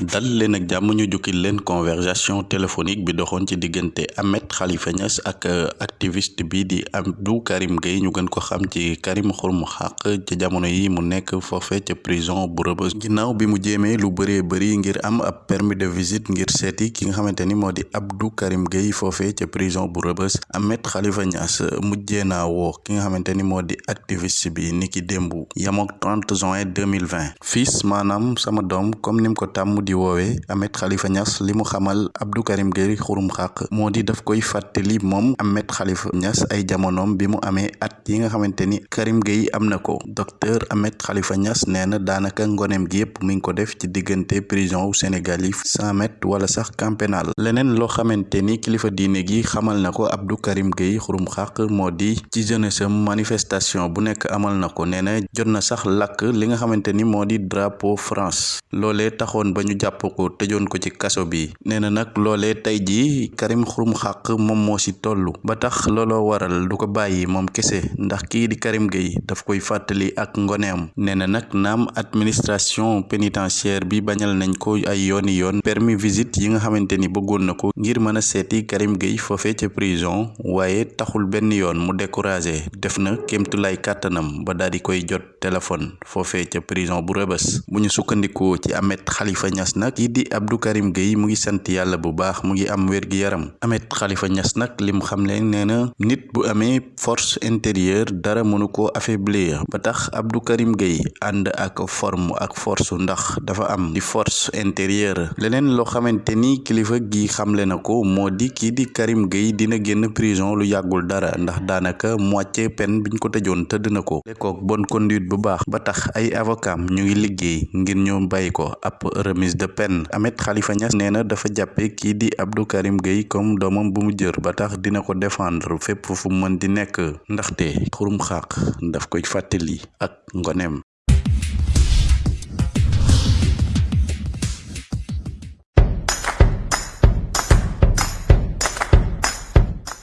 dal leen ak jàmm ñu jukkil leen conversation téléphonique bi doxoon ci diggante Ahmed Khalifa Niass ak activiste bi di Abdou Karim Gueye. Ñu gën ko xam ci Karim Xurum Xaq ci jamono yi mu nekk foofe ca prison bu Rebeuss. Ginnaaw bi mu jéemee lu bëree bëri ngir am ab permis de visite ngir seeti ki nga xamante ni moo di Abdou Karim Gueye foofe ca prison bu Rebeuss. Ahmed Khalifa Niass mujjee naa woo ki nga xamante ni moo di activiste bi niki démb yamook 30 juin 2020 fils maanaam sama doom comme nim ko tàmm woowee Ahmed Khalifa Niass li mu xamal Abdou Karim Gueye xurum xaq moo di daf koy fàttali moom Ahmed Khalifa Niass ay jamonoom bi mu at yi nga xamante Karim Gueye am na docteur Ahmed Khalifa Niass nee na daanaka ngoneem gi yëpp mi ngi ko def ci diggante prison wu Sénégal yi cent mètres wala sax camp pénal. Leneen loo xamante kilifa diine gi xamal na Abdou Karim Gueye xurum xaq moo di ci jeunesse manifestation bu nekk amal na ko nee na jot na sax lakk li nga xamante ni di drapeau France. Loolee taxoon ba jàpp ko tëjoon ko ci kaso bi. Nee na nag loolee tey jii Karim Xurum Xaq moom moo si toll ba tax looloo waral du ko bàyyi moom kese ndax kii di Karim Gueye daf koy fàttali ak ngoneem. Nee na nag naam administration pénitentiaire bi bañal nañ ko ay yooni yoon. Permis visite yi nga xamante ni bëggoon na ko ngir mën a seeti Karim Gueye foofee ca prison waaye taxul benn yoon mu découragé. Def na kémtulay kàttanam ba daal di koy jot téléphone foofee ca prison bu Rebeuss. Bu ñu sukkandikoo ci Ahmed Khalifa Niass nag kii di Abdou Karim Gueye mu ngi sant yàlla bu baax mu ngi am wér-gi-yaram. Ahmed Khalifa Niass nag lim xam leen nee na nit bu amee force intérieure dara mënu ko affaiblir. Ba tax Abdou Karim Gueye ànd ak forme ak force ndax dafa am di force intérieure. Leneen loo xamante ni kilifa gi xamle na ko moo di Karim Gueye dina génn prison lu yàggul dara ndax daanaka moitié peine biñ ko tëjoon tëdd na ko. Lekkook bonne conduite bu baax ba tax ay avocat ñu ngi liggéey ngir ñu bàyyi ko remise de peine. Ahmed Khalifa Niass nee na dafa jàppe di Abdou Karim Gueye comme doomam bu mu jër ba tax dina ko défendre fépp fu mën di nekk. Ndaxte xurum xaq daf koy ak ngoneem